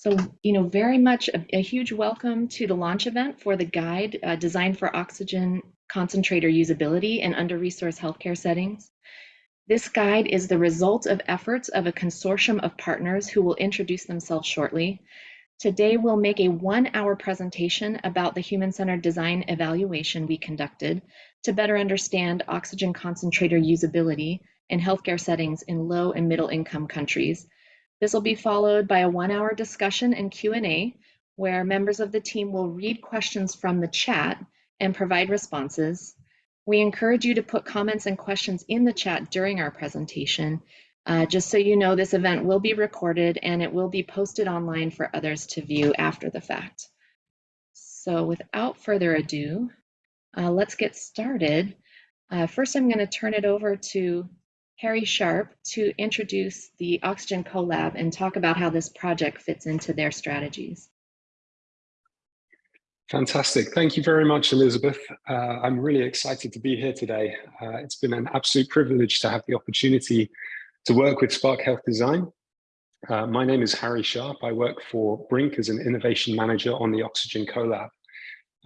So, you know, very much a, a, huge welcome to the launch event for the guide uh, designed for oxygen concentrator usability in under-resourced healthcare settings. This guide is the result of efforts of a consortium of partners who will introduce themselves shortly. Today, we'll make a one-hour presentation about the human-centered design evaluation we conducted to better understand oxygen concentrator usability in healthcare settings in low and middle income countries. This will be followed by a one-hour discussion and Q&A where members of the team will read questions from the chat and provide responses. We encourage you to put comments and questions in the chat during our presentation. Uh, just so you know, this event will be recorded and it will be posted online for others to view after the fact. So without further ado, uh, let's get started. Uh, first, I'm going to turn it over to Harry Sharp to introduce the Oxygen CoLab and talk about how this project fits into their strategies. Fantastic. Thank you very much, Elizabeth. Uh, I'm really excited to be here today. Uh, it's been an absolute privilege to have the opportunity to work with Spark Health Design. Uh, my name is Harry Sharp. I work for Brink as an innovation manager on the Oxygen CoLab.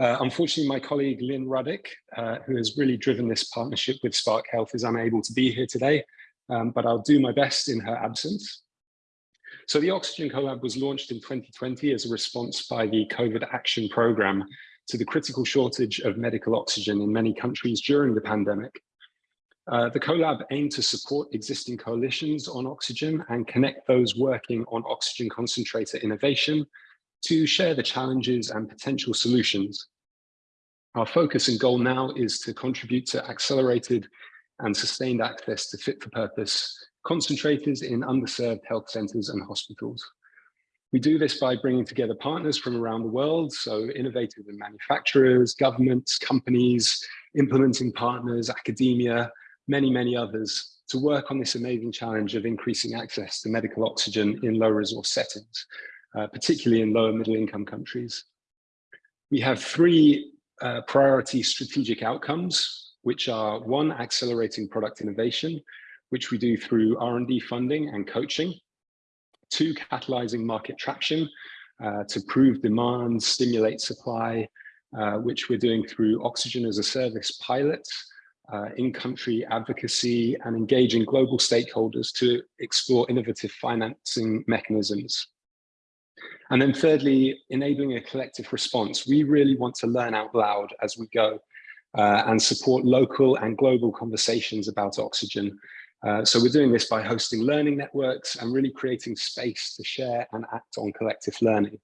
Uh, unfortunately, my colleague Lynn Ruddick, uh, who has really driven this partnership with Spark Health, is unable to be here today, um, but I'll do my best in her absence. So the Oxygen CoLab was launched in 2020 as a response by the COVID Action Programme to the critical shortage of medical oxygen in many countries during the pandemic. Uh, the CoLab aimed to support existing coalitions on oxygen and connect those working on oxygen concentrator innovation to share the challenges and potential solutions. Our focus and goal now is to contribute to accelerated and sustained access to fit for purpose concentrators in underserved health centers and hospitals. We do this by bringing together partners from around the world, so innovative and manufacturers, governments, companies, implementing partners, academia, many, many others to work on this amazing challenge of increasing access to medical oxygen in low resource settings, uh, particularly in lower middle income countries. We have three uh, priority strategic outcomes, which are one, accelerating product innovation, which we do through R&D funding and coaching. Two, catalyzing market traction uh, to prove demand, stimulate supply, uh, which we're doing through oxygen as a service pilots, uh, in-country advocacy, and engaging global stakeholders to explore innovative financing mechanisms. And then thirdly, enabling a collective response. We really want to learn out loud as we go uh, and support local and global conversations about oxygen uh, so we're doing this by hosting learning networks and really creating space to share and act on collective learning.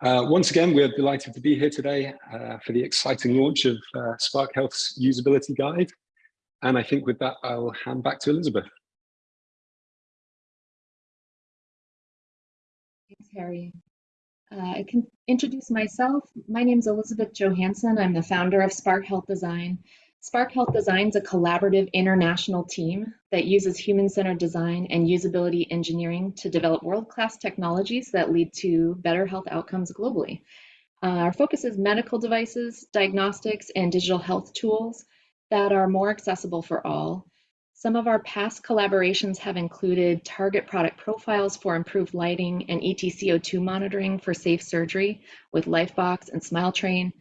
Uh, once again, we're delighted to be here today uh, for the exciting launch of uh, Spark Health's usability guide. And I think with that, I'll hand back to Elizabeth. Harry. Uh, I can introduce myself. My name is Elizabeth Johansson. I'm the founder of Spark Health Design. Spark Health Design is a collaborative international team that uses human-centered design and usability engineering to develop world-class technologies that lead to better health outcomes globally. Uh, our focus is medical devices, diagnostics, and digital health tools that are more accessible for all. Some of our past collaborations have included target product profiles for improved lighting and ETCO2 monitoring for safe surgery with Lifebox and SmileTrain,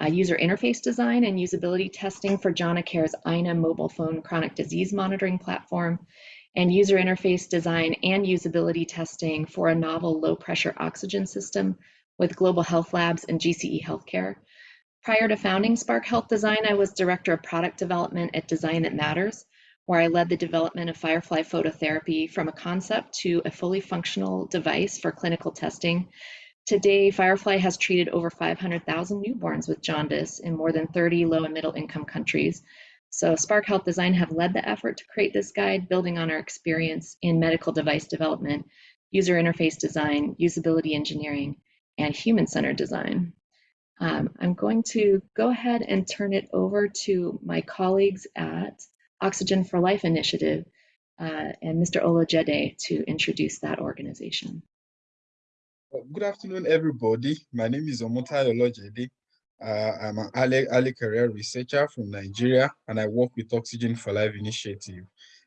uh, user interface design and usability testing for JonaCare's INA mobile phone chronic disease monitoring platform, and user interface design and usability testing for a novel low pressure oxygen system with Global Health Labs and GCE Healthcare. Prior to founding Spark Health Design, I was Director of Product Development at Design That Matters, where I led the development of Firefly phototherapy from a concept to a fully functional device for clinical testing Today, Firefly has treated over 500,000 newborns with jaundice in more than 30 low and middle income countries. So Spark Health Design have led the effort to create this guide, building on our experience in medical device development, user interface design, usability engineering, and human-centered design. Um, I'm going to go ahead and turn it over to my colleagues at Oxygen for Life Initiative uh, and Mr. Olojede to introduce that organization. Good afternoon, everybody. My name is Omotayo Olojede. Uh, I'm an early, early career researcher from Nigeria, and I work with Oxygen for Life Initiative,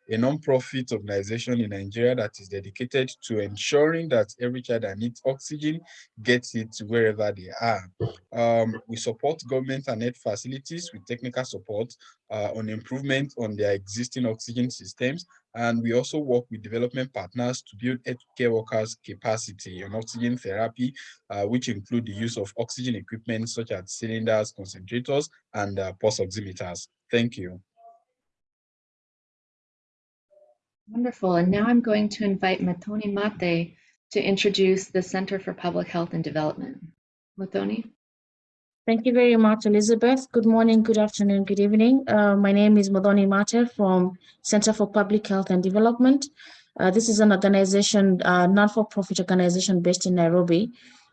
a non-profit organization in Nigeria that is dedicated to ensuring that every child that needs oxygen gets it wherever they are. Um, we support government and health facilities with technical support uh, on improvement on their existing oxygen systems. And we also work with development partners to build healthcare workers' capacity on oxygen therapy, uh, which include the use of oxygen equipment such as cylinders, concentrators, and uh, pulse oximeters. Thank you. Wonderful. And now I'm going to invite Matoni Mate to introduce the Center for Public Health and Development. Matoni? Thank you very much, Elizabeth. Good morning, good afternoon, good evening. Uh, my name is Modoni Mate from Center for Public Health and Development. Uh, this is an organization, uh, non-for-profit organization based in Nairobi,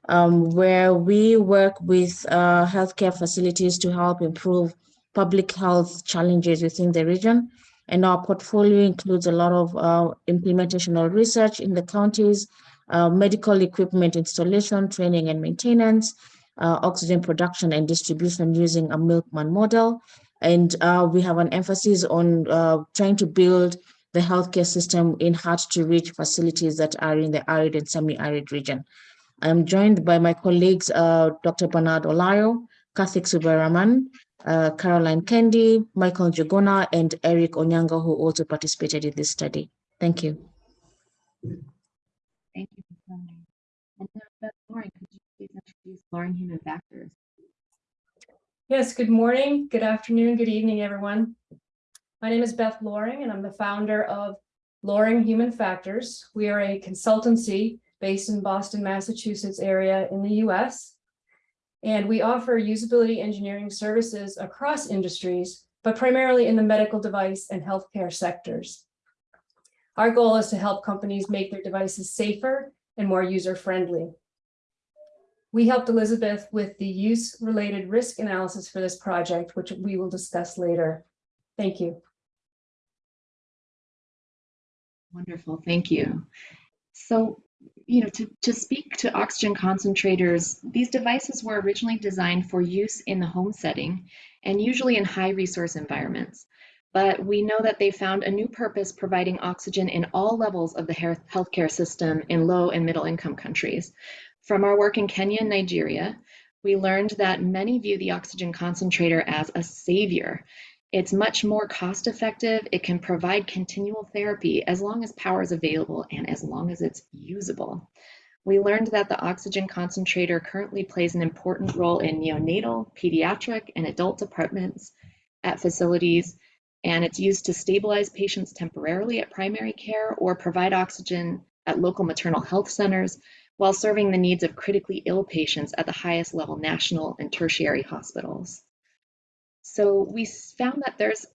um, where we work with uh, healthcare facilities to help improve public health challenges within the region. And our portfolio includes a lot of uh, implementation of research in the counties, uh, medical equipment installation, training and maintenance, uh, oxygen production and distribution using a milkman model. And uh, we have an emphasis on uh, trying to build the healthcare system in hard to reach facilities that are in the arid and semi-arid region. I'm joined by my colleagues, uh, Dr. Bernard Olayo, Kathik Subaraman, uh, Caroline Kendi, Michael Jogona, and Eric Onyango, who also participated in this study. Thank you. Thank you, Matoni. And now, Lauren, could you please introduce Loring Human Factors? Yes, good morning, good afternoon, good evening, everyone. My name is Beth Loring, and I'm the founder of Loring Human Factors. We are a consultancy based in Boston, Massachusetts area in the US. And we offer usability engineering services across industries, but primarily in the medical device and healthcare sectors. Our goal is to help companies make their devices safer and more user-friendly. We helped Elizabeth with the use-related risk analysis for this project, which we will discuss later. Thank you. Wonderful, thank you. So, you know, to, to speak to oxygen concentrators, these devices were originally designed for use in the home setting and usually in high resource environments. But we know that they found a new purpose providing oxygen in all levels of the healthcare system in low and middle income countries. From our work in Kenya and Nigeria, we learned that many view the oxygen concentrator as a savior it's much more cost effective. It can provide continual therapy as long as power is available and as long as it's usable. We learned that the oxygen concentrator currently plays an important role in neonatal, pediatric, and adult departments at facilities, and it's used to stabilize patients temporarily at primary care or provide oxygen at local maternal health centers while serving the needs of critically ill patients at the highest level national and tertiary hospitals. So we found that there's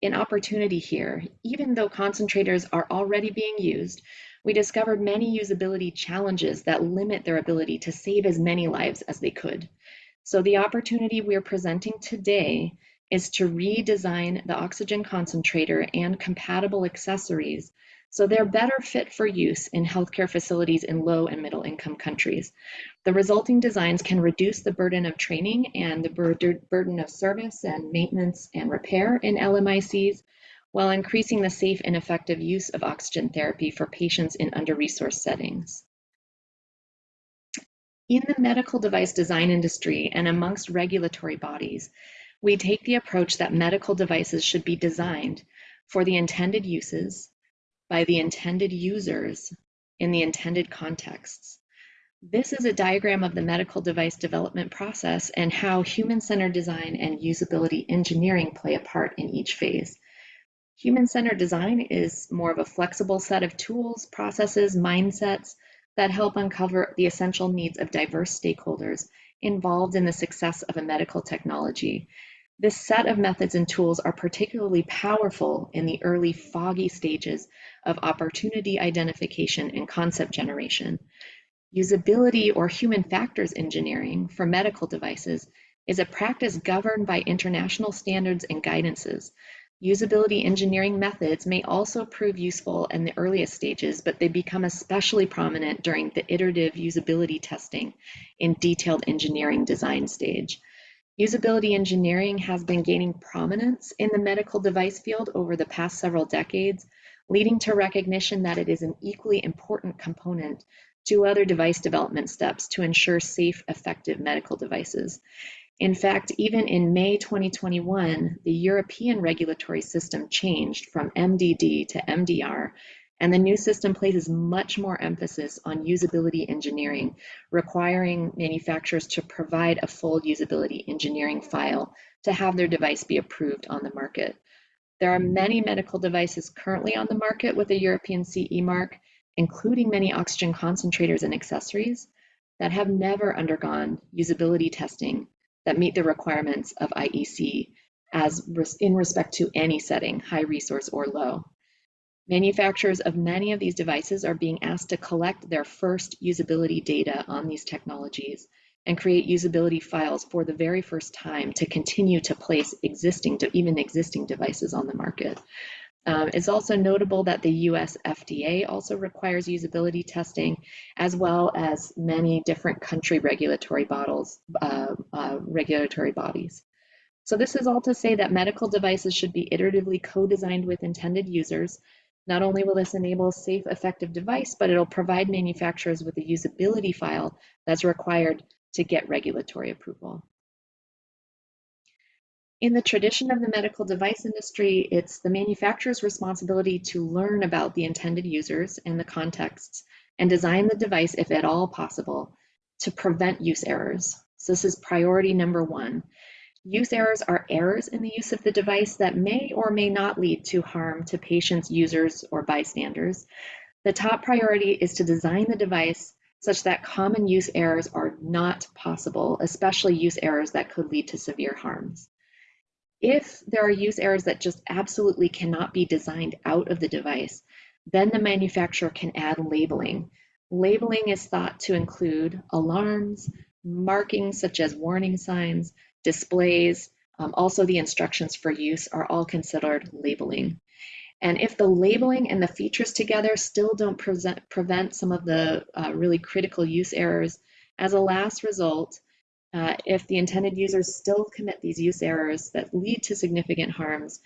an opportunity here. Even though concentrators are already being used, we discovered many usability challenges that limit their ability to save as many lives as they could. So the opportunity we're presenting today is to redesign the oxygen concentrator and compatible accessories so they're better fit for use in healthcare facilities in low and middle income countries. The resulting designs can reduce the burden of training and the burden of service and maintenance and repair in LMICs, while increasing the safe and effective use of oxygen therapy for patients in under-resourced settings. In the medical device design industry and amongst regulatory bodies, we take the approach that medical devices should be designed for the intended uses by the intended users in the intended contexts. This is a diagram of the medical device development process and how human-centered design and usability engineering play a part in each phase. Human-centered design is more of a flexible set of tools, processes, mindsets that help uncover the essential needs of diverse stakeholders involved in the success of a medical technology this set of methods and tools are particularly powerful in the early foggy stages of opportunity identification and concept generation. Usability or human factors engineering for medical devices is a practice governed by international standards and guidances. Usability engineering methods may also prove useful in the earliest stages, but they become especially prominent during the iterative usability testing in detailed engineering design stage. Usability engineering has been gaining prominence in the medical device field over the past several decades, leading to recognition that it is an equally important component to other device development steps to ensure safe, effective medical devices. In fact, even in May 2021, the European regulatory system changed from MDD to MDR, and the new system places much more emphasis on usability engineering, requiring manufacturers to provide a full usability engineering file to have their device be approved on the market. There are many medical devices currently on the market with a European CE mark, including many oxygen concentrators and accessories that have never undergone usability testing that meet the requirements of IEC as in respect to any setting, high resource or low. Manufacturers of many of these devices are being asked to collect their first usability data on these technologies and create usability files for the very first time to continue to place existing, even existing devices on the market. Um, it's also notable that the US FDA also requires usability testing, as well as many different country regulatory bottles, uh, uh, regulatory bodies. So this is all to say that medical devices should be iteratively co-designed with intended users. Not only will this enable a safe, effective device, but it'll provide manufacturers with a usability file that's required to get regulatory approval. In the tradition of the medical device industry, it's the manufacturer's responsibility to learn about the intended users and the contexts and design the device, if at all possible, to prevent use errors. So this is priority number one. Use errors are errors in the use of the device that may or may not lead to harm to patients, users, or bystanders. The top priority is to design the device such that common use errors are not possible, especially use errors that could lead to severe harms. If there are use errors that just absolutely cannot be designed out of the device, then the manufacturer can add labeling. Labeling is thought to include alarms, markings such as warning signs, displays, um, also the instructions for use are all considered labeling. And if the labeling and the features together still don't present, prevent some of the uh, really critical use errors, as a last result, uh, if the intended users still commit these use errors that lead to significant harms,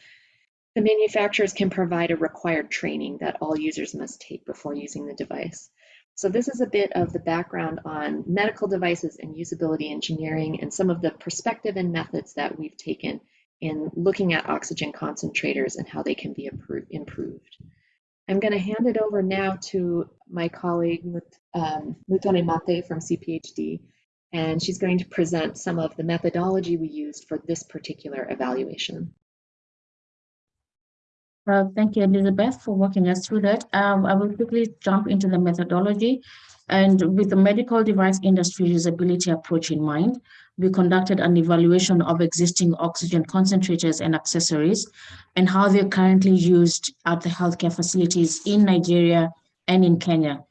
the manufacturers can provide a required training that all users must take before using the device. So this is a bit of the background on medical devices and usability engineering and some of the perspective and methods that we've taken in looking at oxygen concentrators and how they can be improved. I'm going to hand it over now to my colleague um, Mutone Mate from CPHD, and she's going to present some of the methodology we used for this particular evaluation. Uh, thank you, Elizabeth, for walking us through that. Um, I will quickly jump into the methodology. And with the medical device industry usability approach in mind, we conducted an evaluation of existing oxygen concentrators and accessories and how they're currently used at the healthcare facilities in Nigeria and in Kenya.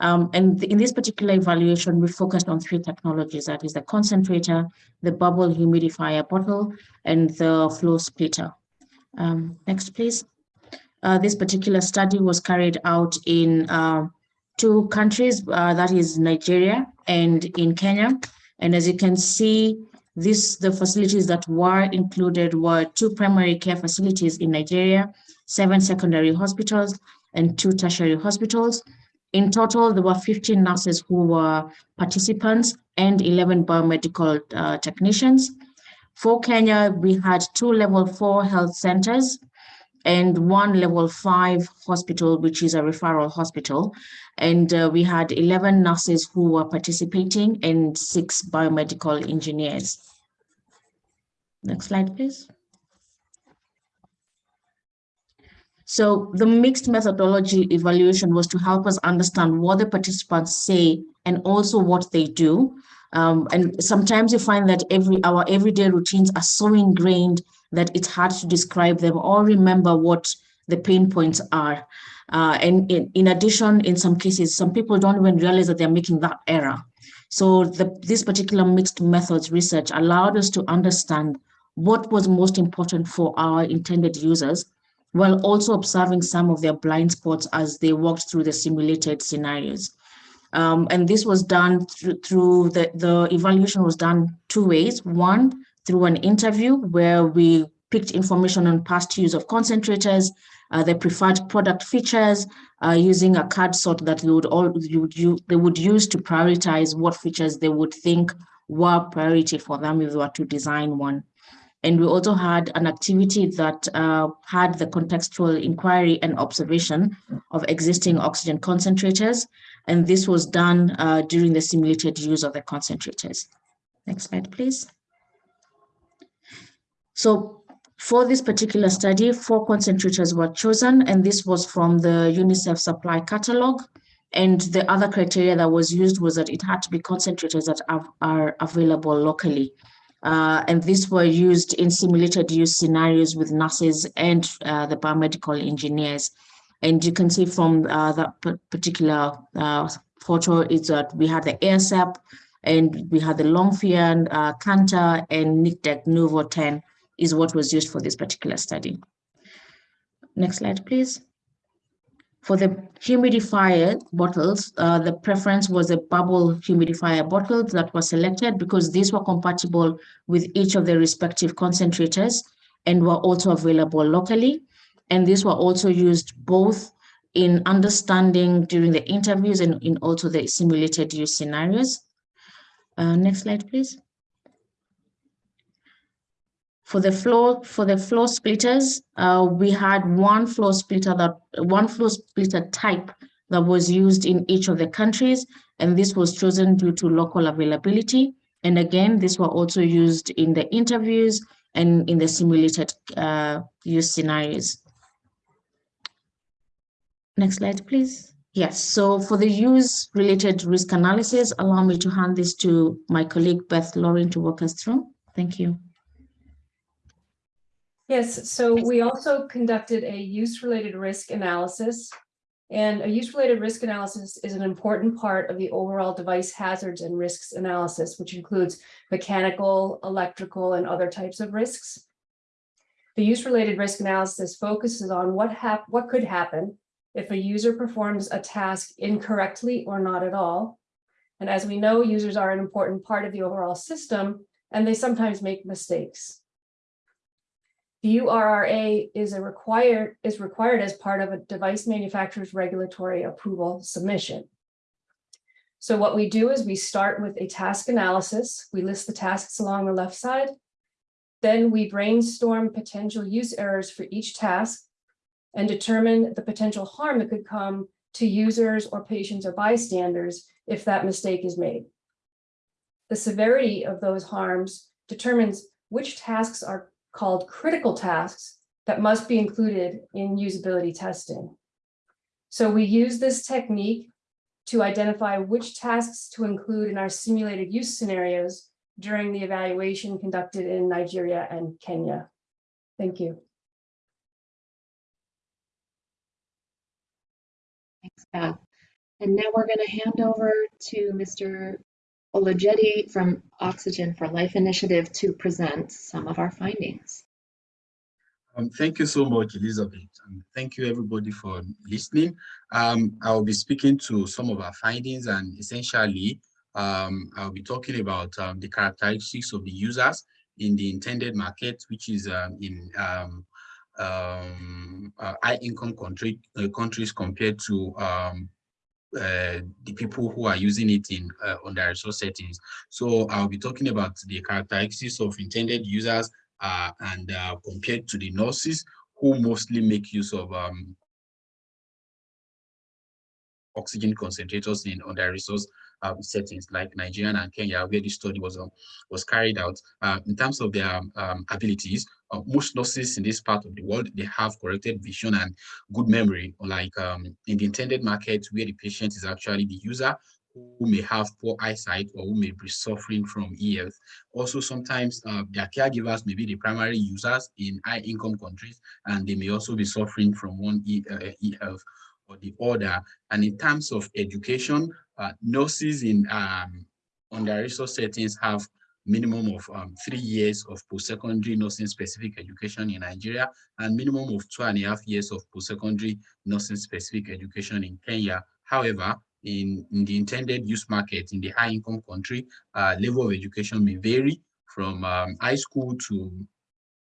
Um, and in this particular evaluation, we focused on three technologies, that is the concentrator, the bubble humidifier bottle, and the flow splitter. Um, next, please. Uh, this particular study was carried out in uh, two countries, uh, that is Nigeria and in Kenya. And as you can see, this the facilities that were included were two primary care facilities in Nigeria, seven secondary hospitals, and two tertiary hospitals. In total, there were 15 nurses who were participants and 11 biomedical uh, technicians. For Kenya, we had two level four health centers and one level five hospital, which is a referral hospital. And uh, we had 11 nurses who were participating and six biomedical engineers. Next slide, please. So the mixed methodology evaluation was to help us understand what the participants say and also what they do. Um, and sometimes you find that every our everyday routines are so ingrained that it's hard to describe them or remember what the pain points are. Uh, and in, in addition, in some cases, some people don't even realize that they're making that error. So the, this particular mixed methods research allowed us to understand what was most important for our intended users while also observing some of their blind spots as they walked through the simulated scenarios. Um, and this was done through, through the, the evaluation was done two ways. One, through an interview where we picked information on past use of concentrators uh, their preferred product features uh, using a card sort that they would all you, you, they would use to prioritize what features they would think were priority for them if they were to design one. And we also had an activity that uh, had the contextual inquiry and observation of existing oxygen concentrators. And this was done uh, during the simulated use of the concentrators. Next slide, please. So for this particular study, four concentrators were chosen, and this was from the UNICEF supply catalog. And the other criteria that was used was that it had to be concentrators that are, available locally. Uh, and these were used in simulated use scenarios with nurses and uh, the biomedical engineers. And you can see from uh, that particular uh, photo is that we had the AirSep and we had the Longfian, uh, Canta, and Nidek Nuvo 10 is what was used for this particular study. Next slide, please. For the humidifier bottles, uh, the preference was a bubble humidifier bottles that was selected because these were compatible with each of the respective concentrators and were also available locally. And these were also used both in understanding during the interviews and in also the simulated use scenarios. Uh, next slide, please. For the floor, for the floor splitters, uh, we had one floor splitter that one floor splitter type that was used in each of the countries, and this was chosen due to local availability. And again, these were also used in the interviews and in the simulated uh, use scenarios. Next slide, please. Yes, so for the use related risk analysis, allow me to hand this to my colleague Beth Loring to walk us through. Thank you. Yes, so we also conducted a use-related risk analysis. And a use-related risk analysis is an important part of the overall device hazards and risks analysis, which includes mechanical, electrical, and other types of risks. The use-related risk analysis focuses on what what could happen if a user performs a task incorrectly or not at all. And as we know, users are an important part of the overall system, and they sometimes make mistakes. The URRA is a required is required as part of a device manufacturer's regulatory approval submission. So what we do is we start with a task analysis. We list the tasks along the left side. Then we brainstorm potential use errors for each task and determine the potential harm that could come to users or patients or bystanders if that mistake is made. The severity of those harms determines which tasks are called critical tasks that must be included in usability testing. So we use this technique to identify which tasks to include in our simulated use scenarios during the evaluation conducted in Nigeria and Kenya. Thank you. Thanks, Beth. And now we're going to hand over to Mr. Olojede from Oxygen for Life Initiative to present some of our findings. Um, thank you so much, Elizabeth. And thank you everybody for listening. Um, I'll be speaking to some of our findings and essentially um, I'll be talking about um, the characteristics of the users in the intended market, which is um, in um, uh, high income country, uh, countries compared to uh, the people who are using it in uh, under resource settings. So I'll be talking about the characteristics of intended users uh, and uh, compared to the nurses who mostly make use of um, oxygen concentrators in on under resource um, settings like Nigeria and Kenya, where this study was um, was carried out. Uh, in terms of their um, abilities, uh, most nurses in this part of the world, they have corrected vision and good memory, like um, in the intended market where the patient is actually the user who may have poor eyesight or who may be suffering from EF. Also, sometimes uh, their caregivers may be the primary users in high income countries, and they may also be suffering from one e, uh, EF or the other. And in terms of education, uh, nurses in um, under-resource settings have minimum of um, three years of post-secondary nursing specific education in Nigeria and minimum of two and a half years of post-secondary nursing specific education in Kenya. However, in, in the intended use market in the high income country, uh, level of education may vary from um, high school to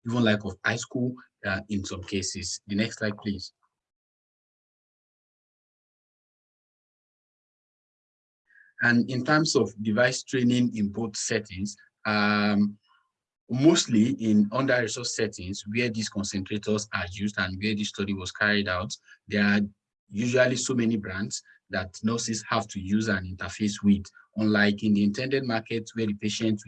even like of high school uh, in some cases. The next slide, please. And in terms of device training in both settings, um, mostly in under-resourced settings where these concentrators are used and where this study was carried out, there are usually so many brands that nurses have to use an interface with, unlike in the intended market where the patient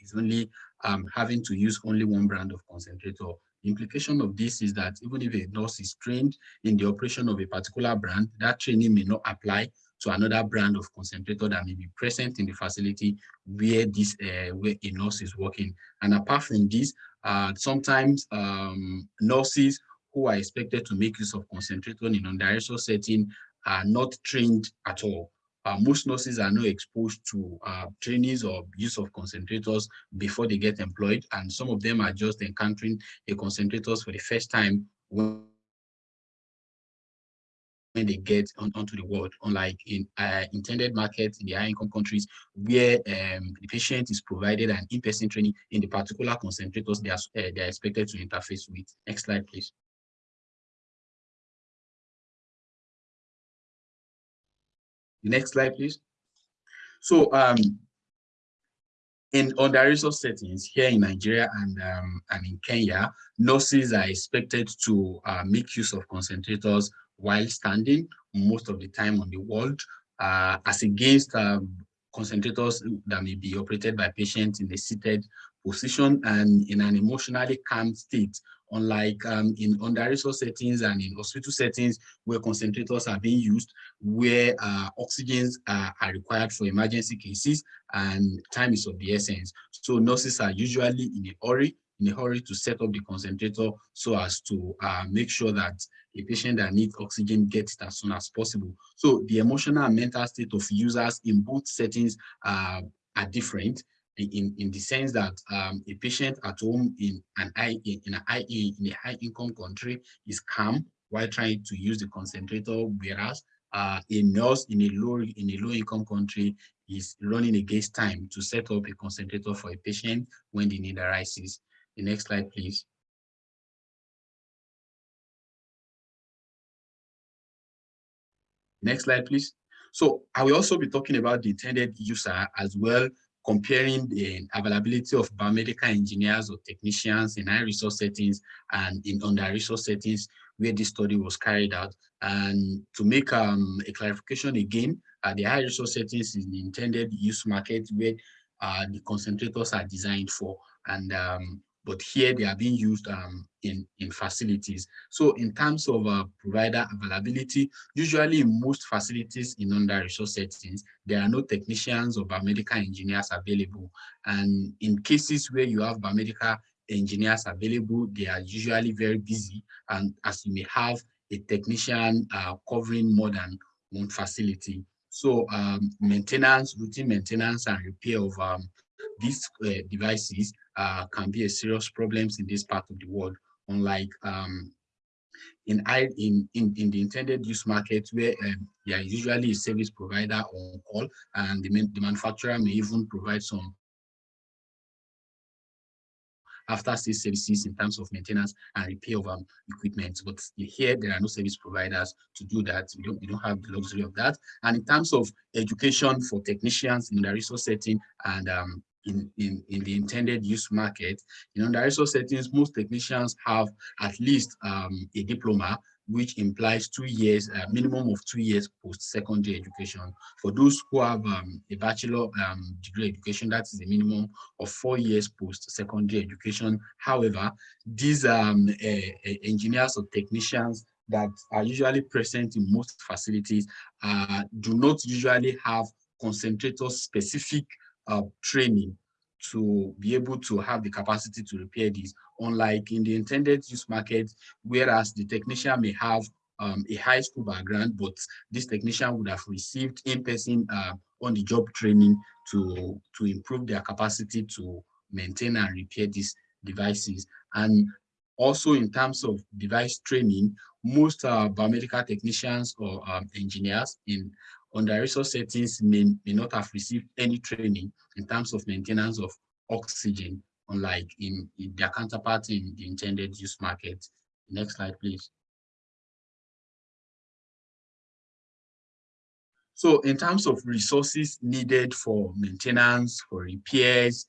is only um, having to use only one brand of concentrator. The implication of this is that even if a nurse is trained in the operation of a particular brand, that training may not apply to another brand of concentrator that may be present in the facility where this uh, where a nurse is working. And apart from this, uh, sometimes um, nurses who are expected to make use of concentrator in under setting are not trained at all. Uh, most nurses are not exposed to uh, or use of concentrators before they get employed, and some of them are just encountering a concentrators for the first time when they get on, onto the world, unlike in uh, intended markets in the high income countries where um, the patient is provided an in-person training in the particular concentrators they are, uh, they are expected to interface with. Next slide, please. The next slide, please. So um, in under-resourced settings here in Nigeria and, um, and in Kenya, nurses are expected to uh, make use of concentrators while standing most of the time on the ward, uh, as against um, concentrators that may be operated by patients in a seated position and in an emotionally calm state, unlike um, in under-resource settings and in hospital settings where concentrators are being used, where uh, oxygens are, are required for emergency cases and time is of the essence. So nurses are usually in a hurry in a hurry to set up the concentrator so as to uh, make sure that a patient that needs oxygen gets it as soon as possible. So the emotional and mental state of users in both settings uh, are different in, in the sense that um, a patient at home in an high, in, a high, in a high income country is calm while trying to use the concentrator, whereas uh, a nurse in a low in a low income country is running against time to set up a concentrator for a patient when the need arises. The next slide, please. Next slide, please. So I will also be talking about the intended user as well, comparing the availability of biomedical engineers or technicians in high resource settings and in under resource settings where this study was carried out. And to make um, a clarification again, uh, the high resource settings is the intended use market where uh, the concentrators are designed for. And um, but here they are being used um, in, in facilities. So in terms of uh, provider availability, usually in most facilities in under-resource settings, there are no technicians or biomedical engineers available. And in cases where you have biomedical engineers available, they are usually very busy. And as you may have a technician uh, covering more than one facility. So um, maintenance, routine maintenance and repair of um, these uh, devices uh, can be a serious problems in this part of the world, unlike um, in, in, in, in the intended use market where um, are usually a service provider on call and the, the manufacturer may even provide some after sales services in terms of maintenance and repair of um, equipment. But here there are no service providers to do that. We don't, we don't have the luxury of that. And in terms of education for technicians in the resource setting and um, in, in, in the intended use market. In under-resource settings, most technicians have at least um, a diploma, which implies two years, a uh, minimum of two years post-secondary education. For those who have um, a bachelor um, degree education, that is a minimum of four years post-secondary education. However, these um, uh, engineers or technicians that are usually present in most facilities uh, do not usually have concentrators specific uh, training to be able to have the capacity to repair these, unlike in the intended use market, whereas the technician may have um, a high school background, but this technician would have received in-person uh, on-the-job training to, to improve their capacity to maintain and repair these devices. And also in terms of device training, most uh, biomedical technicians or um, engineers in under resource settings may, may not have received any training in terms of maintenance of oxygen, unlike in, in their counterpart in the intended use market. Next slide, please. So in terms of resources needed for maintenance, for repairs,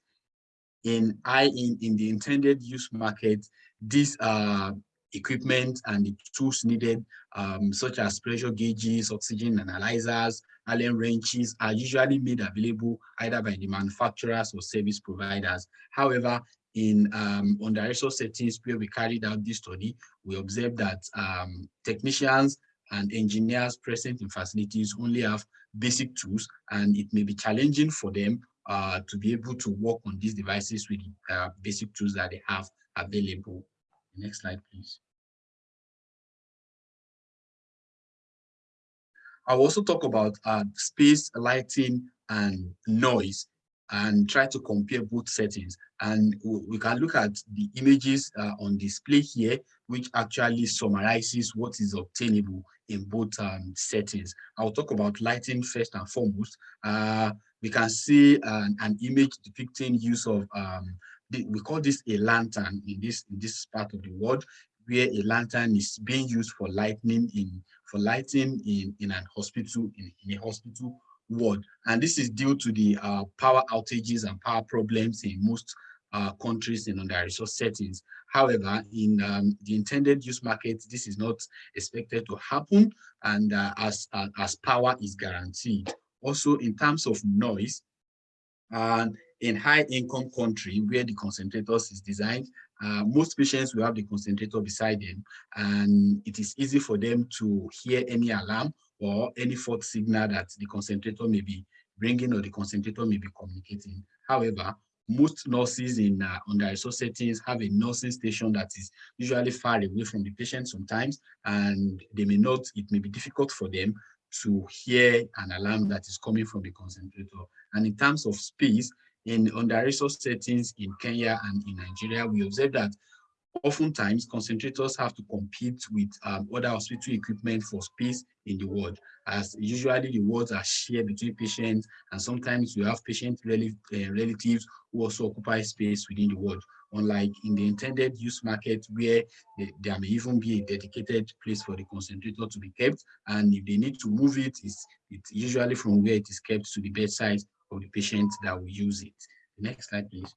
in I in, in the intended use market, these uh, equipment and the tools needed, um, such as pressure gauges, oxygen analyzers, Allen wrenches, are usually made available either by the manufacturers or service providers. However, in um, under resource settings where we carried out this study, we observed that um, technicians and engineers present in facilities only have basic tools and it may be challenging for them uh, to be able to work on these devices with uh, basic tools that they have available. Next slide, please. I'll also talk about uh, space, lighting, and noise and try to compare both settings. And we can look at the images uh, on display here, which actually summarizes what is obtainable in both um, settings. I'll talk about lighting first and foremost. Uh, we can see an, an, image depicting use of, um, we call this a lantern in this, in this part of the world, where a lantern is being used for lighting in for lighting in, in an hospital, in, in a hospital ward. And this is due to the uh, power outages and power problems in most uh, countries in under-resource settings. However, in um, the intended use market, this is not expected to happen and uh, as, uh, as power is guaranteed. Also, in terms of noise, and in high income country where the concentrators is designed, uh, most patients will have the concentrator beside them and it is easy for them to hear any alarm or any fault signal that the concentrator may be bringing or the concentrator may be communicating. However, most nurses in uh, under resource settings have a nursing station that is usually far away from the patient sometimes, and they may not, it may be difficult for them to hear an alarm that is coming from the concentrator. And in terms of space, in under resource settings in Kenya and in Nigeria, we observe that oftentimes concentrators have to compete with um, other hospital equipment for space in the ward. As usually the wards are shared between patients and sometimes you have patient rel uh, relatives who also occupy space within the ward. Unlike in the intended use market where the, there may even be a dedicated place for the concentrator to be kept and if they need to move it it's, it's usually from where it is kept to the bedside of the patient that will use it next slide please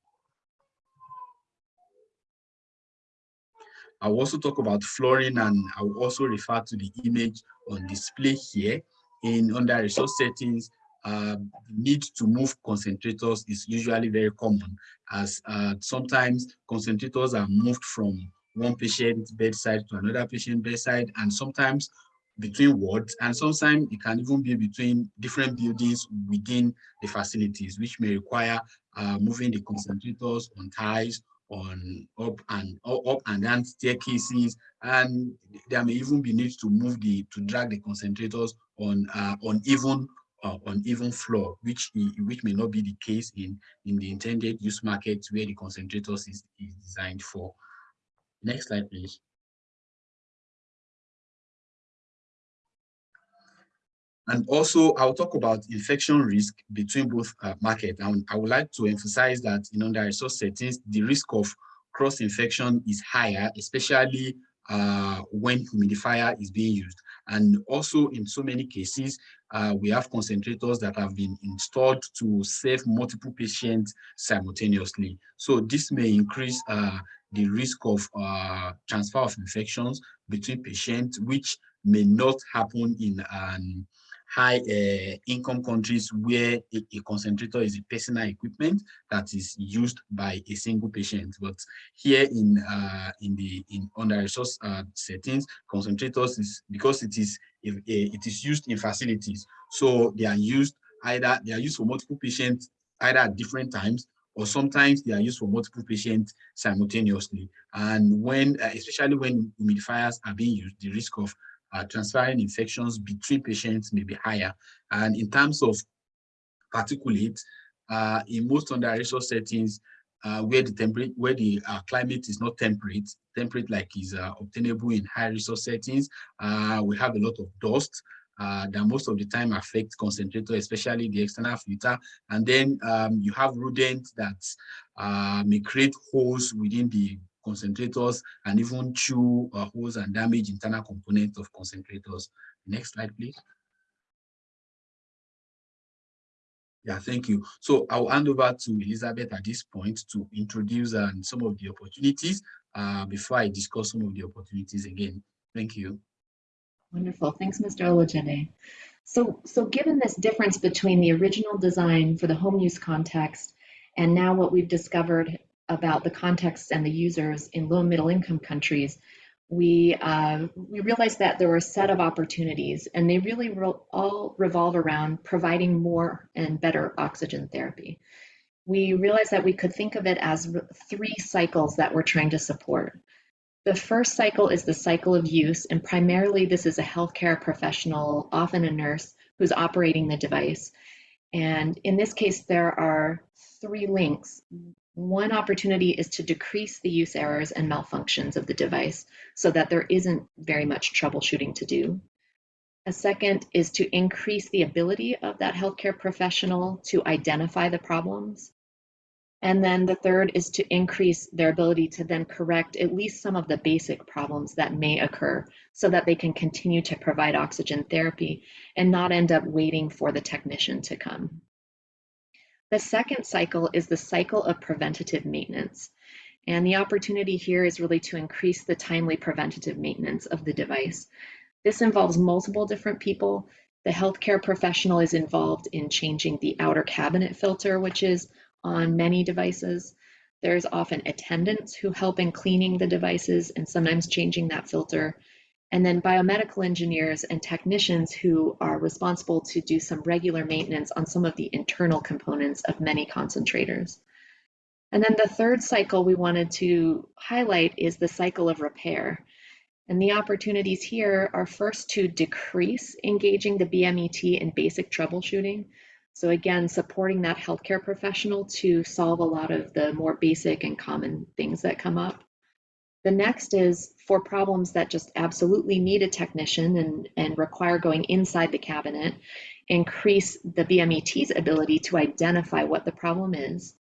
I'll also talk about flooring and I'll also refer to the image on display here. In under resource settings, uh, need to move concentrators is usually very common as uh, sometimes concentrators are moved from one patient bedside to another patient bedside and sometimes between wards and sometimes it can even be between different buildings within the facilities which may require uh, moving the concentrators on ties on up and up and down staircases and there may even be need to move the to drag the concentrators on uh, on even uh, on even floor which which may not be the case in in the intended use market where the concentrators is, is designed for. Next slide please And also, I'll talk about infection risk between both uh. And I would like to emphasize that in under resource settings, the risk of cross-infection is higher, especially uh, when humidifier is being used. And also in so many cases, uh, we have concentrators that have been installed to save multiple patients simultaneously. So this may increase uh, the risk of uh, transfer of infections between patients, which may not happen in an high uh, income countries where a, a, concentrator is a personal equipment that is used by a single patient. But here in uh, in the in under resource uh, settings, concentrators is because it is if, it is used in facilities, so they are used either they are used for multiple patients either at different times or sometimes they are used for multiple patients simultaneously. And when, uh, especially when humidifiers are being used, the risk of uh, transferring infections between patients may be higher. And in terms of particulate, uh, in most under resource settings, uh, where the temperature, where the uh, climate is not temperate, temperate like is uh, obtainable in high resource settings, uh, we have a lot of dust that most of the time affect concentrator, especially the external filter. And then um, you have rodents that may create holes within the concentrators and even chew uh, holes and damage internal components of concentrators. Next slide, please. Yeah, thank you. So I'll hand over to Elizabeth at this point to introduce um, some of the opportunities uh, before I discuss some of the opportunities again. Thank you. Wonderful. Thanks, Mr. Olojede. So, so given this difference between the original design for the home use context and now what we've discovered about the context and the users in low and middle income countries, we, uh, we realized that there were a set of opportunities and they really re all revolve around providing more and better oxygen therapy. We realized that we could think of it as three cycles that we're trying to support. The first cycle is the cycle of use, and primarily this is a healthcare professional, often a nurse, who's operating the device. And in this case, there are three links. One opportunity is to decrease the use errors and malfunctions of the device so that there isn't very much troubleshooting to do. A second is to increase the ability of that healthcare professional to identify the problems and then the third is to increase their ability to then correct at least some of the basic problems that may occur so that they can continue to provide oxygen therapy and not end up waiting for the technician to come. The second cycle is the cycle of preventative maintenance. And the opportunity here is really to increase the timely preventative maintenance of the device. This involves multiple different people. The healthcare professional is involved in changing the outer cabinet filter, which is on many devices. There's often attendants who help in cleaning the devices and sometimes changing that filter. And then biomedical engineers and technicians who are responsible to do some regular maintenance on some of the internal components of many concentrators. And then the third cycle we wanted to highlight is the cycle of repair. And the opportunities here are first to decrease engaging the BMET in basic troubleshooting. So again, supporting that healthcare professional to solve a lot of the more basic and common things that come up. The next is for problems that just absolutely need a technician and, and require going inside the cabinet, increase the BMET's ability to identify what the problem is.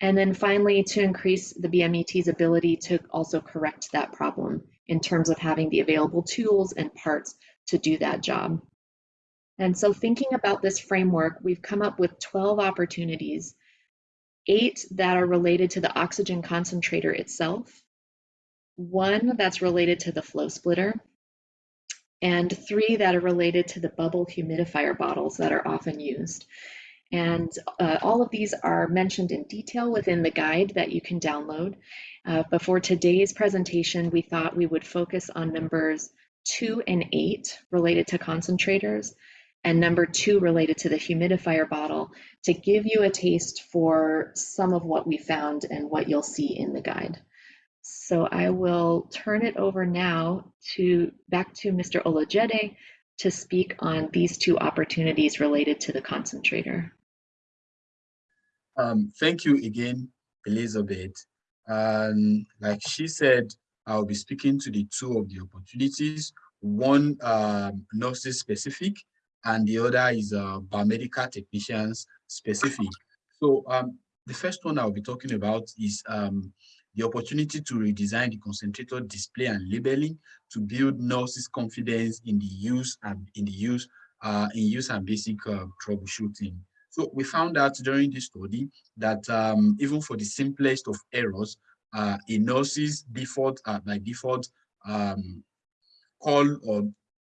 And then finally, to increase the BMET's ability to also correct that problem in terms of having the available tools and parts to do that job. And so thinking about this framework, we've come up with 12 opportunities, eight that are related to the oxygen concentrator itself, one that's related to the flow splitter, and three that are related to the bubble humidifier bottles that are often used. And uh, all of these are mentioned in detail within the guide that you can download. Uh, but for today's presentation, we thought we would focus on numbers two and eight related to concentrators, and number two related to the humidifier bottle to give you a taste for some of what we found and what you'll see in the guide. So I will turn it over now to back to Mr. Olojede to speak on these two opportunities related to the concentrator. Um, thank you again, Elizabeth. Um, like she said, I'll be speaking to the two of the opportunities, one um, nurses specific and the other is uh, biomedical technicians specific. So um, the first one I'll be talking about is um, the opportunity to redesign the concentrator display and labeling to build nurses' confidence in the use and in the use uh, in use and basic uh, troubleshooting. So we found out during this study that um, even for the simplest of errors, uh, a nurse's default uh, by default um, call or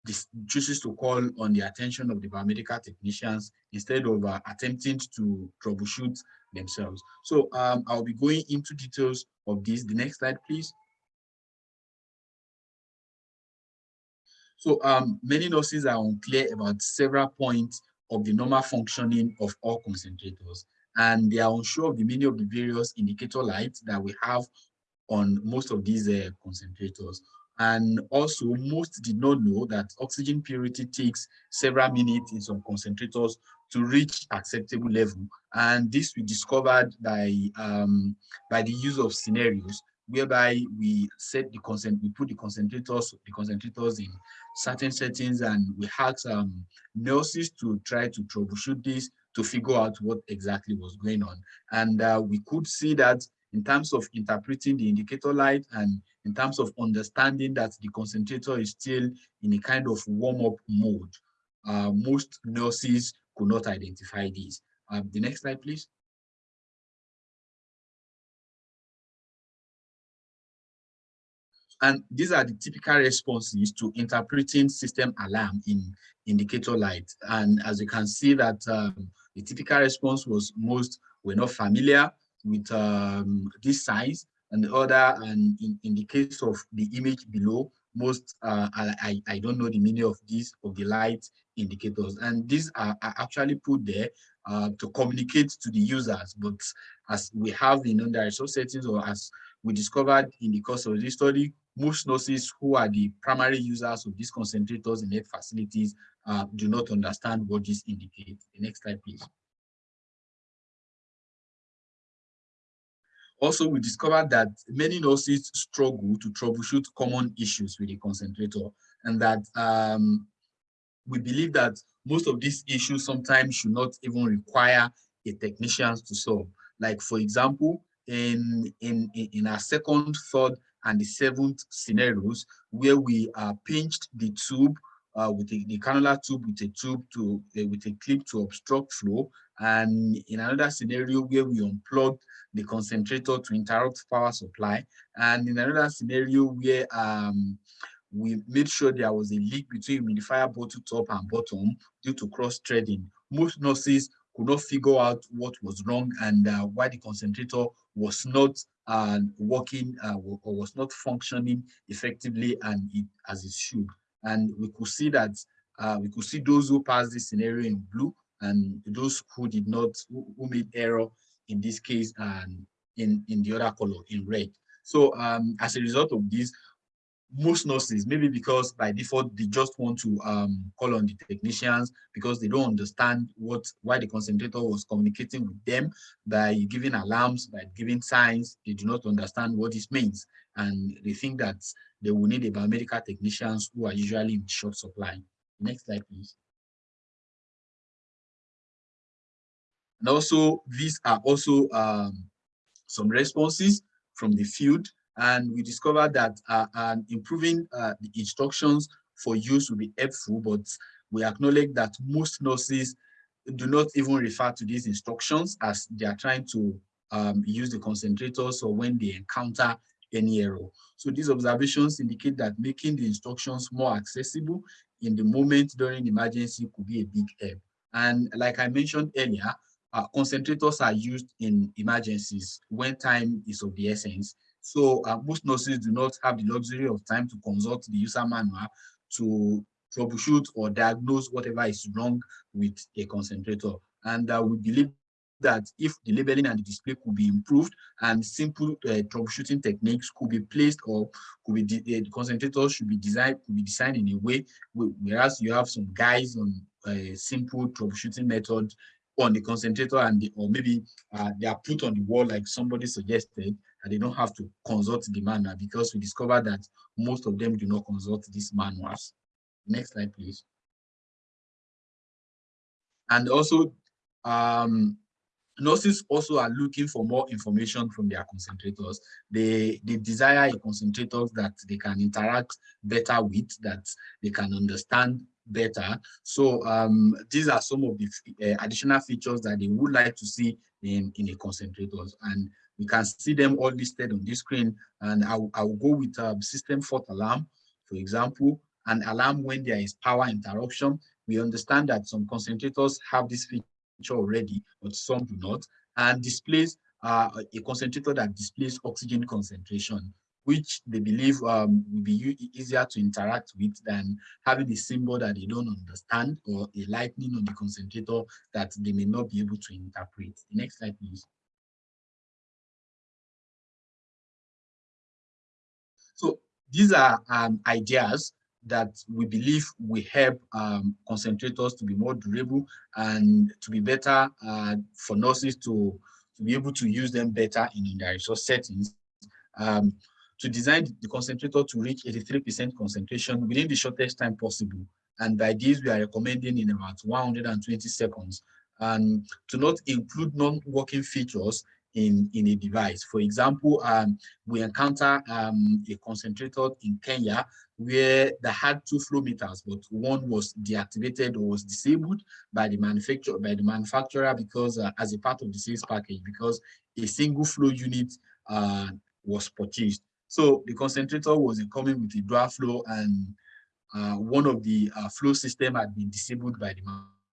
this chooses to call on the attention of the biomedical technicians instead of uh, attempting to troubleshoot themselves. So um, I'll be going into details of this. The next slide, please. So um, many nurses are unclear about several points of the normal functioning of all concentrators, and they are unsure of the meaning of the various indicator lights that we have on most of these uh, concentrators. And also, most did not know that oxygen purity takes several minutes in some concentrators to reach acceptable level. And this we discovered by, um, by the use of scenarios whereby we set the consent, we put the concentrators, the concentrators in certain settings and we had um, nurses to try to troubleshoot this to figure out what exactly was going on. And uh, we could see that in terms of interpreting the indicator light and in terms of understanding that the concentrator is still in a kind of warm-up mode. Uh, most nurses could not identify these. Um, the next slide, please. And these are the typical responses to interpreting system alarm in indicator light. And as you can see that um, the typical response was most were not familiar with um, this size and the other, and in, in the case of the image below, most uh, I, I don't know the meaning of these of the light indicators and these are, are actually put there uh, to communicate to the users but as we have in under resource settings or as we discovered in the course of this study most nurses who are the primary users of these concentrators in health facilities uh, do not understand what this indicates. The next slide, please. Also, we discovered that many nurses struggle to troubleshoot common issues with the concentrator and that um, we believe that most of these issues sometimes should not even require a technician to solve. Like for example, in, in, in our second, third, and the seventh scenarios where we uh, pinched the tube uh, with a, the cannula tube with a tube to uh, with a clip to obstruct flow and in another scenario where we unplugged the concentrator to interrupt power supply and in another scenario where um, we made sure there was a leak between humidifier bottle top and bottom due to cross threading most nurses could not figure out what was wrong and uh, why the concentrator was not uh, working uh, or was not functioning effectively and it, as it should. And we could see that uh, we could see those who passed this scenario in blue and those who did not, who, who made error in this case and in, in the other color in red. So um, as a result of this, most nurses, maybe because by default they just want to um, call on the technicians because they don't understand what why the concentrator was communicating with them by giving alarms, by giving signs, they do not understand what this means. And they think that they will need a biomedical technicians who are usually in short supply. Next slide, please. And also, these are also um, some responses from the field and we discovered that uh, improving uh, the instructions for use will be helpful, but we acknowledge that most nurses do not even refer to these instructions as they are trying to um, use the concentrators or when they encounter any error. So these observations indicate that making the instructions more accessible in the moment during emergency could be a big help. And like I mentioned earlier, uh, concentrators are used in emergencies when time is of the essence. So uh, most nurses do not have the luxury of time to consult the user manual to troubleshoot or diagnose whatever is wrong with a concentrator. And uh, we believe that if the labeling and the display could be improved and simple uh, troubleshooting techniques could be placed or could be uh, the concentrators should be designed could be designed in a way whereas you have some guys on a simple troubleshooting method on the concentrator and the, or maybe uh, they are put on the wall like somebody suggested and they don't have to consult the manual because we discovered that most of them do not consult these manuals. Next slide, please. And also, um, nurses also are looking for more information from their concentrators. They, they desire a concentrator that they can interact better with, that they can understand better. So um, these are some of the uh, additional features that they would like to see in, in a concentrators. And we can see them all listed on this screen. And I'll, I'll go with um, system fault alarm, for example, an alarm when there is power interruption. We understand that some concentrators have this feature already, but some do not. And displays uh, a concentrator that displays oxygen concentration which they believe um, will be easier to interact with than having a symbol that they don't understand or a lightning on the concentrator that they may not be able to interpret. The next slide, please. So these are um, ideas that we believe will help um, concentrators to be more durable and to be better uh, for nurses to, to be able to use them better in their resource settings. Um, to design the concentrator to reach 83% concentration within the shortest time possible. And by this, we are recommending in about 120 seconds. And to not include non-working features in, in a device. For example, um, we encounter um, a concentrator in Kenya where they had two flow meters, but one was deactivated or was disabled by the manufacturer by the manufacturer because uh, as a part of the sales package, because a single flow unit uh, was purchased. So the concentrator was coming with a dual flow and uh, one of the uh, flow system had been disabled by the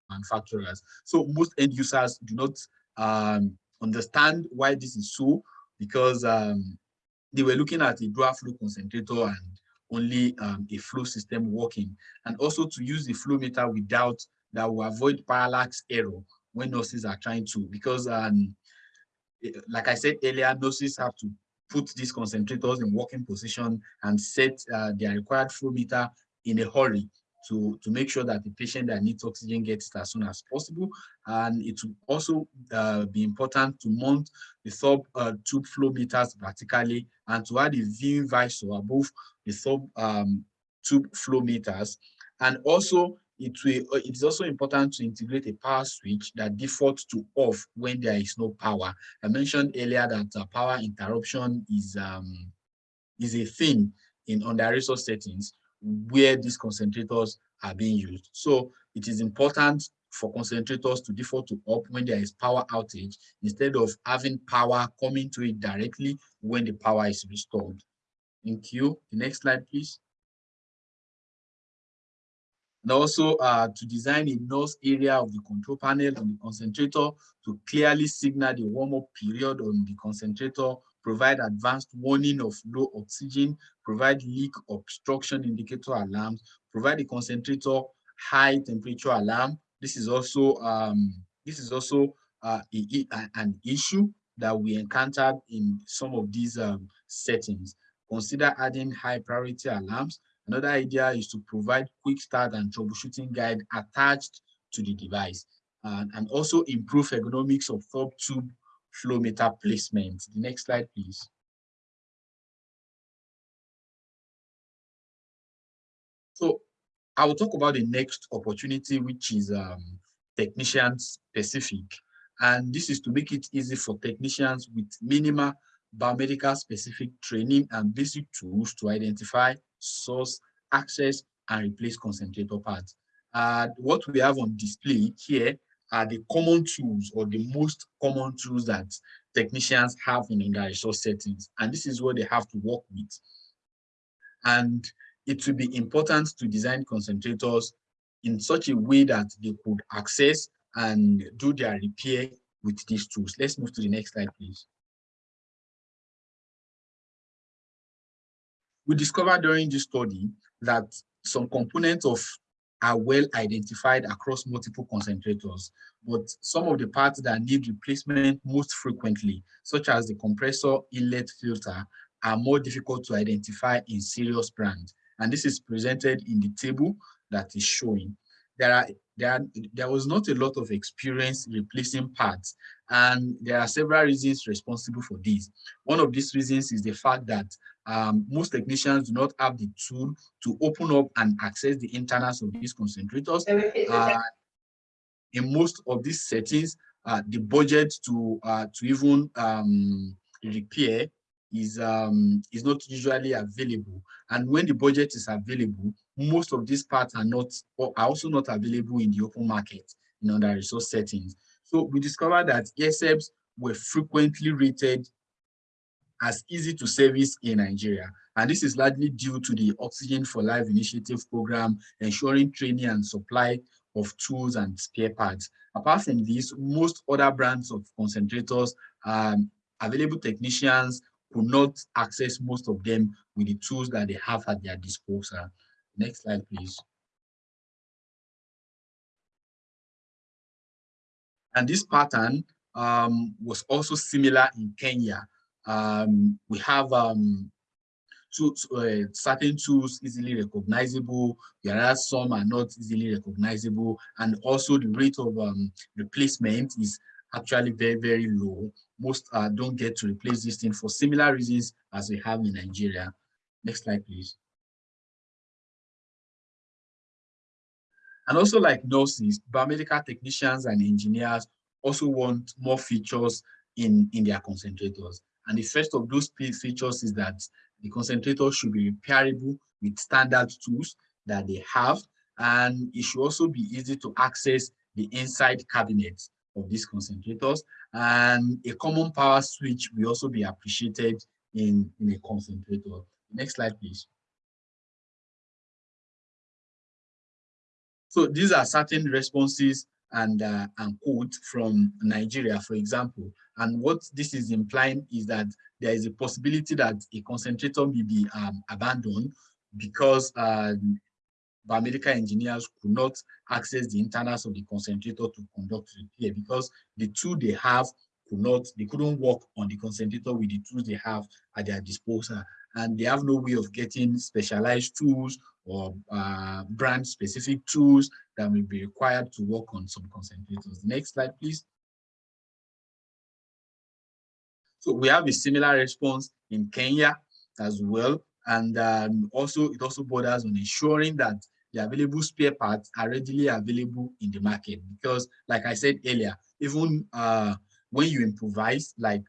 manufacturers. So most end users do not um, understand why this is so because um, they were looking at a dual flow concentrator and only um, a flow system working and also to use the flow meter without that will avoid parallax error when nurses are trying to because um, like I said earlier, nurses have to put these concentrators in working position and set uh, their required flow meter in a hurry to, to make sure that the patient that needs oxygen gets it as soon as possible. And it will also uh, be important to mount the sub uh, tube flow meters vertically and to add a viewing visor above the sub um, tube flow meters. And also it will, uh, it's also important to integrate a power switch that defaults to off when there is no power. I mentioned earlier that uh, power interruption is, um, is a thing in under resource settings where these concentrators are being used. So it is important for concentrators to default to up when there is power outage instead of having power coming to it directly when the power is restored. Thank you. The next slide, please. And also uh, to design a nose area of the control panel on the concentrator to clearly signal the warm-up period on the concentrator provide advanced warning of low oxygen, provide leak obstruction indicator alarms, provide the concentrator high temperature alarm. This is also um, this is also uh, a, a, an issue that we encountered in some of these um, settings. Consider adding high priority alarms. Another idea is to provide quick start and troubleshooting guide attached to the device uh, and also improve ergonomics of sub tube flow meter placement. The next slide, please. So I will talk about the next opportunity, which is um, technician specific. And this is to make it easy for technicians with minimal biomedical specific training and basic tools to identify, source, access, and replace concentrator parts. Uh, what we have on display here are the common tools or the most common tools that technicians have in their resource settings. And this is what they have to work with. And it will be important to design concentrators in such a way that they could access and do their repair with these tools. Let's move to the next slide, please. We discovered during this study that some components of are well identified across multiple concentrators, but some of the parts that need replacement most frequently, such as the compressor inlet filter, are more difficult to identify in serious brands. And this is presented in the table that is showing. There, are, there, are, there was not a lot of experience replacing parts, and there are several reasons responsible for this. One of these reasons is the fact that um, most technicians do not have the tool to open up and access the internals of these concentrators. Uh, in most of these settings, uh, the budget to uh, to even um, repair is um, is not usually available. And when the budget is available, most of these parts are not are also not available in the open market in other resource settings. So we discovered that ASEPs were frequently rated as easy to service in Nigeria. And this is largely due to the Oxygen for Life initiative program, ensuring training and supply of tools and spare parts. Apart from this, most other brands of concentrators, um, available technicians could not access most of them with the tools that they have at their disposal. Next slide, please. And this pattern um, was also similar in Kenya. Um, we have um, two, uh, certain tools easily recognizable, whereas some are not easily recognizable, and also the rate of um, replacement is actually very, very low. Most uh, don't get to replace this thing for similar reasons as we have in Nigeria. Next slide, please. And also like nurses, biomedical technicians and engineers also want more features in, in their concentrators. And the first of those features is that the concentrator should be repairable with standard tools that they have. And it should also be easy to access the inside cabinets of these concentrators. And a common power switch will also be appreciated in, in a concentrator. Next slide, please. So these are certain responses and, uh, and quotes from Nigeria, for example. And what this is implying is that there is a possibility that a concentrator may be um, abandoned because uh, biomedical engineers could not access the internals of the concentrator to conduct repair because the tool they have could not, they couldn't work on the concentrator with the tools they have at their disposal. And they have no way of getting specialized tools or uh, brand specific tools that will be required to work on some concentrators. Next slide, please. So we have a similar response in Kenya as well. And um, also, it also borders on ensuring that the available spare parts are readily available in the market. Because like I said earlier, even uh, when you improvise, like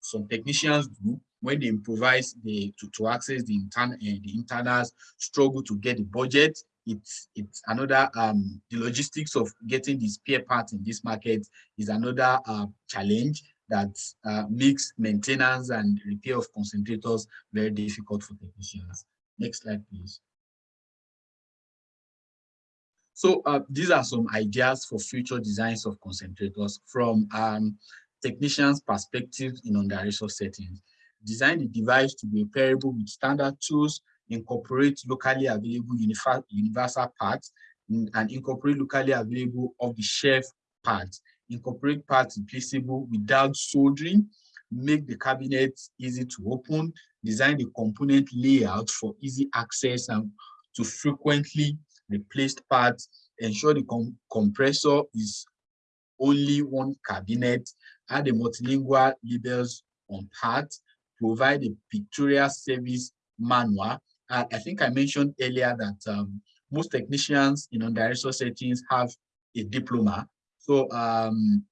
some technicians do, when they improvise they, to, to access the, intern, uh, the internals, struggle to get the budget, it's it's another um the logistics of getting the spare parts in this market is another uh, challenge that uh, makes maintenance and repair of concentrators very difficult for technicians. Next slide, please. So uh, these are some ideas for future designs of concentrators from um, technicians' perspective in under-resource settings. Design the device to be repairable with standard tools, incorporate locally available universal parts, and incorporate locally available off-the-shelf parts. Incorporate parts replaceable without soldering, make the cabinet easy to open, design the component layout for easy access and to frequently replaced parts, ensure the com compressor is only one cabinet, add the multilingual labels on parts, provide a pictorial service manual. Uh, I think I mentioned earlier that um, most technicians in under-resource settings have a diploma so um,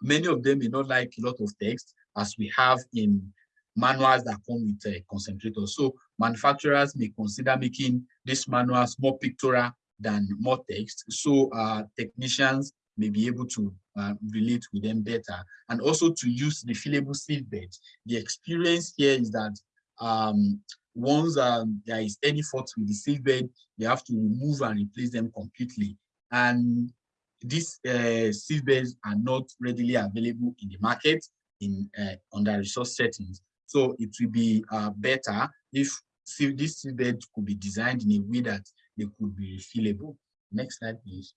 many of them may not like a lot of text as we have in manuals that come with a concentrator. So manufacturers may consider making these manuals more pictorial than more text. So uh, technicians may be able to uh, relate with them better and also to use the refillable sieve beds. The experience here is that um, once um, there is any fault with the sieve bed, they have to remove and replace them completely. And these uh, sieve beds are not readily available in the market in uh, under resource settings. So it will be uh, better if this sieve bed could be designed in a way that they could be refillable. Next slide, please.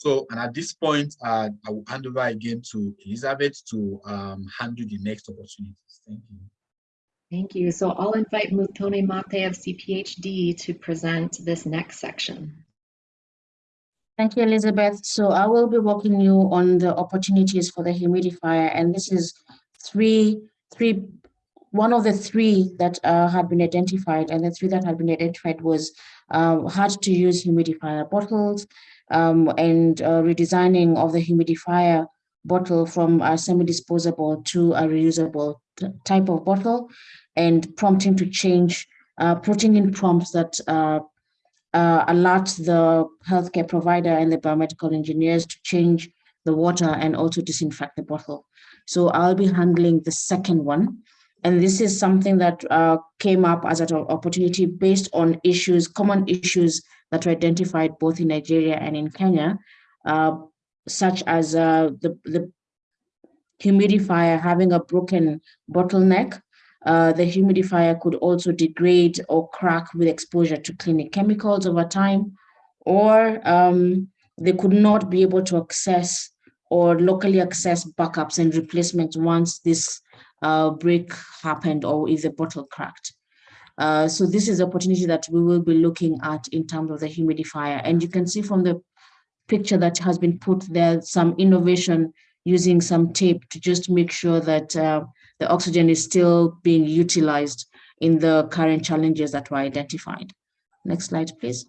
So, and at this point, uh, I will hand over again to Elizabeth to um, handle the next opportunities. Thank you. Thank you. So I'll invite Muthoni Mate of CPHD to present this next section. Thank you, Elizabeth. So I will be walking you on the opportunities for the humidifier, and this is three, three, one of the three that uh, had been identified, and the three that had been identified was uh, hard to use humidifier bottles um, and uh, redesigning of the humidifier bottle from a semi-disposable to a reusable type of bottle and prompting to change, uh, putting in prompts that uh, uh, alert the healthcare provider and the biomedical engineers to change the water and also disinfect the bottle. So I'll be handling the second one. And this is something that uh, came up as an opportunity based on issues, common issues that were identified both in Nigeria and in Kenya, uh, such as uh, the, the humidifier having a broken bottleneck. Uh, the humidifier could also degrade or crack with exposure to cleaning chemicals over time, or um, they could not be able to access or locally access backups and replacements once this uh, break happened or if the bottle cracked. Uh, so this is opportunity that we will be looking at in terms of the humidifier. And you can see from the picture that has been put there, some innovation using some tape to just make sure that uh, the oxygen is still being utilized in the current challenges that were identified. Next slide, please.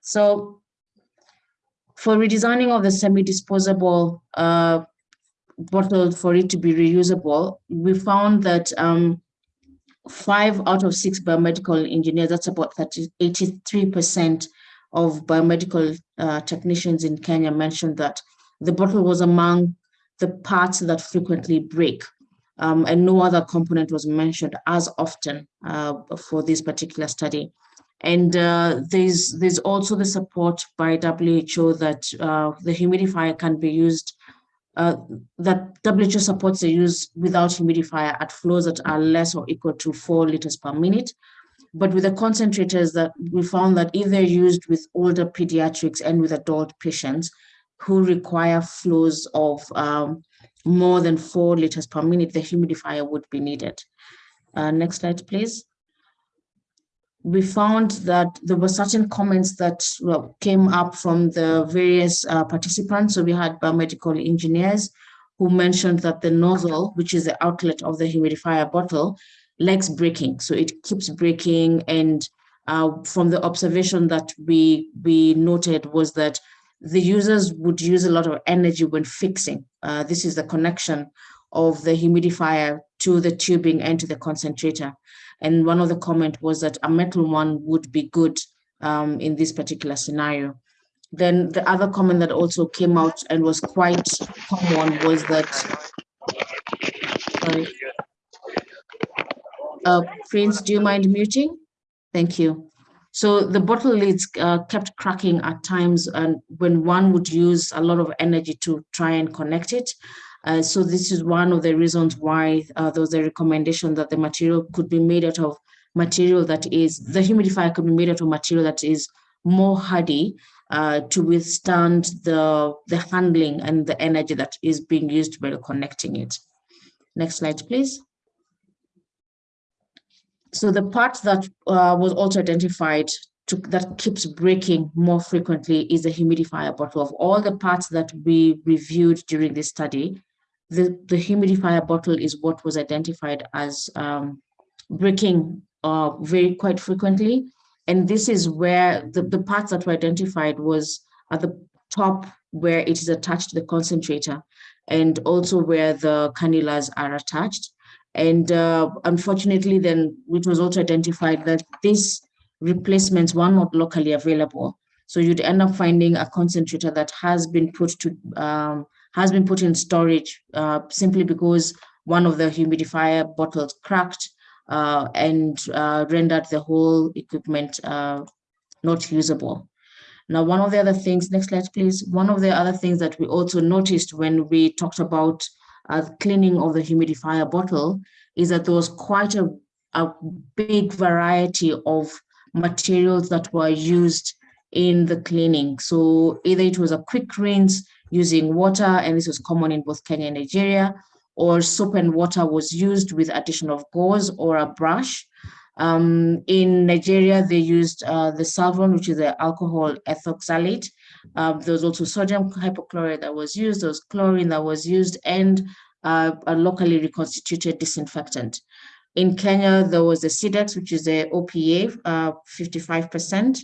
So For redesigning of the semi-disposable uh, bottle for it to be reusable, we found that um, five out of six biomedical engineers, that's about 30, 83% of biomedical uh, technicians in Kenya mentioned that the bottle was among the parts that frequently break. Um, and no other component was mentioned as often uh, for this particular study. And uh, there's there's also the support by WHO that uh, the humidifier can be used, uh, that WHO supports the use without humidifier at flows that are less or equal to four liters per minute. But with the concentrators that we found that if they're used with older pediatrics and with adult patients who require flows of um, more than four liters per minute, the humidifier would be needed. Uh, next slide, please. We found that there were certain comments that well, came up from the various uh, participants. So we had biomedical engineers who mentioned that the nozzle, which is the outlet of the humidifier bottle, likes breaking. So it keeps breaking. And uh, from the observation that we, we noted was that the users would use a lot of energy when fixing. Uh, this is the connection of the humidifier to the tubing and to the concentrator. And one of the comment was that a metal one would be good um, in this particular scenario. Then the other comment that also came out and was quite common was that. Uh, Prince, do you mind muting? Thank you. So the bottle lids uh, kept cracking at times and when one would use a lot of energy to try and connect it. Uh, so this is one of the reasons why uh, there was a recommendation that the material could be made out of material that is, the humidifier could be made out of material that is more hardy uh, to withstand the, the handling and the energy that is being used while connecting it. Next slide, please. So the part that uh, was also identified to, that keeps breaking more frequently is the humidifier bottle. Of all the parts that we reviewed during this study, the, the humidifier bottle is what was identified as um, breaking uh, very quite frequently. And this is where the, the parts that were identified was at the top where it is attached to the concentrator and also where the cannulas are attached. And uh, unfortunately, then it was also identified that these replacements were not locally available. So you'd end up finding a concentrator that has been put to um, has been put in storage uh, simply because one of the humidifier bottles cracked uh, and uh, rendered the whole equipment uh, not usable. Now, one of the other things, next slide, please. One of the other things that we also noticed when we talked about uh, cleaning of the humidifier bottle is that there was quite a, a big variety of materials that were used in the cleaning. So either it was a quick rinse using water, and this was common in both Kenya and Nigeria, or soap and water was used with addition of gauze or a brush. Um, in Nigeria, they used uh, the Savlon, which is the alcohol ethoxylate. Um, there was also sodium hypochlorite that was used, there was chlorine that was used, and uh, a locally reconstituted disinfectant. In Kenya, there was the Cidex, which is the OPA, 55%.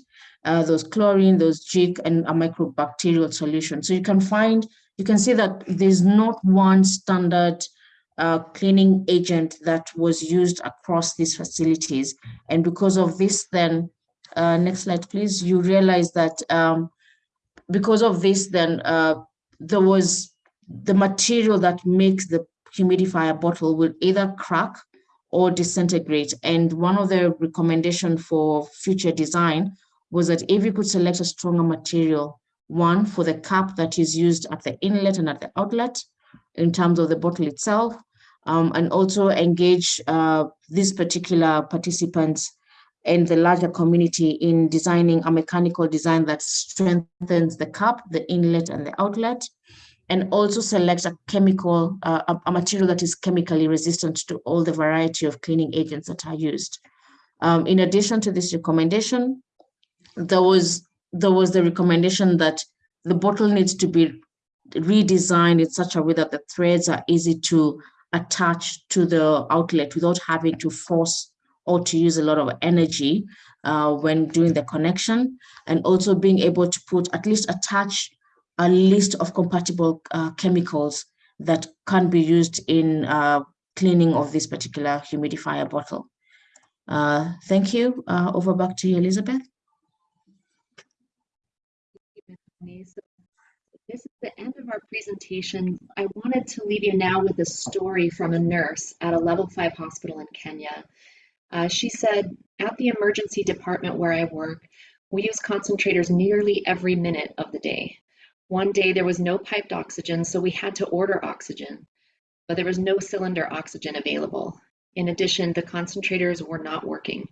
Uh, those chlorine, those jig, and a microbacterial solution. So you can find, you can see that there's not one standard uh, cleaning agent that was used across these facilities. And because of this, then, uh, next slide, please, you realize that um, because of this, then uh, there was the material that makes the humidifier bottle will either crack or disintegrate. And one of the recommendation for future design was that if you could select a stronger material, one for the cap that is used at the inlet and at the outlet in terms of the bottle itself, um, and also engage uh, these particular participants and the larger community in designing a mechanical design that strengthens the cap, the inlet and the outlet, and also select a chemical, uh, a, material that is chemically resistant to all the variety of cleaning agents that are used. Um, in addition to this recommendation, there was there was the recommendation that the bottle needs to be redesigned in such a way that the threads are easy to attach to the outlet without having to force or to use a lot of energy uh, when doing the connection and also being able to put at least attach a list of compatible uh, chemicals that can be used in uh, cleaning of this particular humidifier bottle. Uh, thank you. Uh, over back to you, Elizabeth. So this is the end of our presentation. I wanted to leave you now with a story from a nurse at a level five hospital in Kenya. Uh, she said, at the emergency department where I work, we use concentrators nearly every minute of the day. One day there was no piped oxygen, so we had to order oxygen, but there was no cylinder oxygen available. In addition, the concentrators were not working.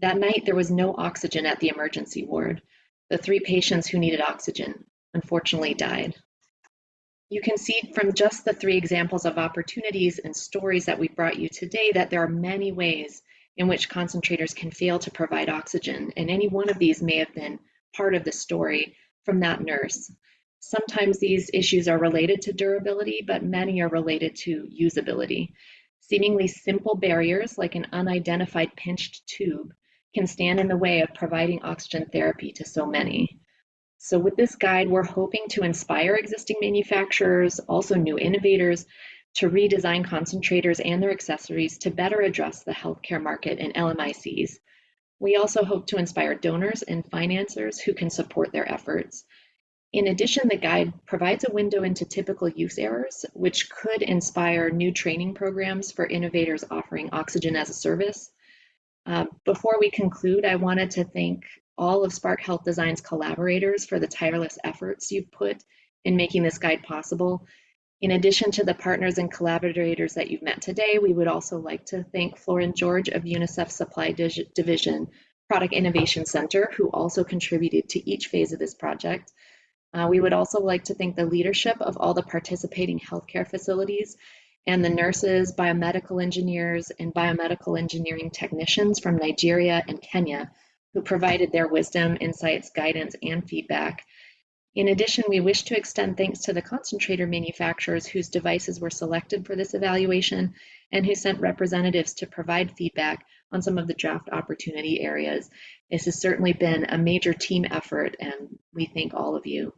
That night, there was no oxygen at the emergency ward. The three patients who needed oxygen unfortunately died. You can see from just the three examples of opportunities and stories that we brought you today that there are many ways in which concentrators can fail to provide oxygen, and any one of these may have been part of the story from that nurse. Sometimes these issues are related to durability, but many are related to usability. Seemingly simple barriers like an unidentified pinched tube can stand in the way of providing oxygen therapy to so many. So with this guide, we're hoping to inspire existing manufacturers, also new innovators, to redesign concentrators and their accessories to better address the healthcare market and LMICs. We also hope to inspire donors and financiers who can support their efforts. In addition, the guide provides a window into typical use errors, which could inspire new training programs for innovators offering oxygen as a service. Uh, before we conclude, I wanted to thank all of Spark Health Design's collaborators for the tireless efforts you've put in making this guide possible. In addition to the partners and collaborators that you've met today, we would also like to thank Florin George of UNICEF Supply Division Product Innovation Center, who also contributed to each phase of this project. Uh, we would also like to thank the leadership of all the participating healthcare facilities and the nurses, biomedical engineers, and biomedical engineering technicians from Nigeria and Kenya who provided their wisdom, insights, guidance, and feedback in addition, we wish to extend thanks to the concentrator manufacturers whose devices were selected for this evaluation and who sent representatives to provide feedback on some of the draft opportunity areas. This has certainly been a major team effort and we thank all of you.